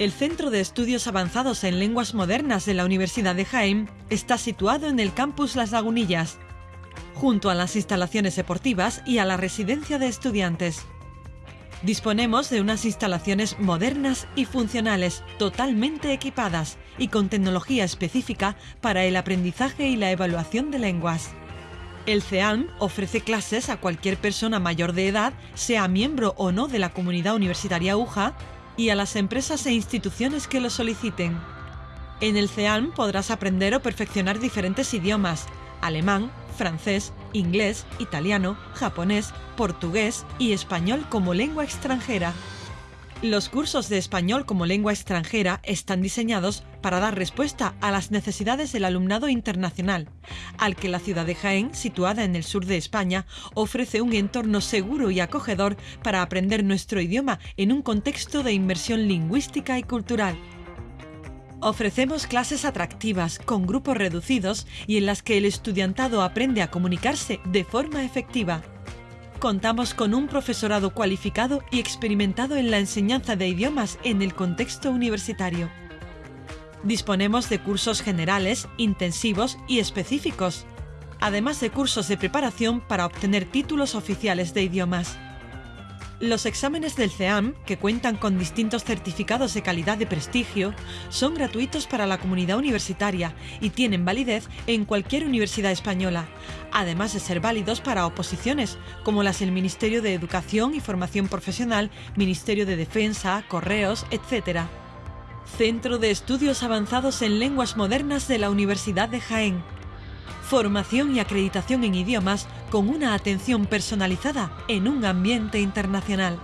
El Centro de Estudios Avanzados en Lenguas Modernas de la Universidad de Jaén está situado en el campus Las Lagunillas, junto a las instalaciones deportivas y a la residencia de estudiantes. Disponemos de unas instalaciones modernas y funcionales, totalmente equipadas y con tecnología específica para el aprendizaje y la evaluación de lenguas. El CEALM ofrece clases a cualquier persona mayor de edad, sea miembro o no de la comunidad universitaria UJA, y a las empresas e instituciones que lo soliciten. En el CEALM podrás aprender o perfeccionar diferentes idiomas, alemán, francés, inglés, italiano, japonés, portugués y español como lengua extranjera. Los cursos de español como lengua extranjera están diseñados para dar respuesta a las necesidades del alumnado internacional, al que la ciudad de Jaén, situada en el sur de España, ofrece un entorno seguro y acogedor para aprender nuestro idioma en un contexto de inmersión lingüística y cultural. Ofrecemos clases atractivas, con grupos reducidos y en las que el estudiantado aprende a comunicarse de forma efectiva contamos con un profesorado cualificado y experimentado en la enseñanza de idiomas en el contexto universitario. Disponemos de cursos generales, intensivos y específicos, además de cursos de preparación para obtener títulos oficiales de idiomas. Los exámenes del CEAM, que cuentan con distintos certificados de calidad de prestigio, son gratuitos para la comunidad universitaria y tienen validez en cualquier universidad española, además de ser válidos para oposiciones, como las del Ministerio de Educación y Formación Profesional, Ministerio de Defensa, Correos, etc. Centro de Estudios Avanzados en Lenguas Modernas de la Universidad de Jaén formación y acreditación en idiomas con una atención personalizada en un ambiente internacional.